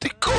T'es con.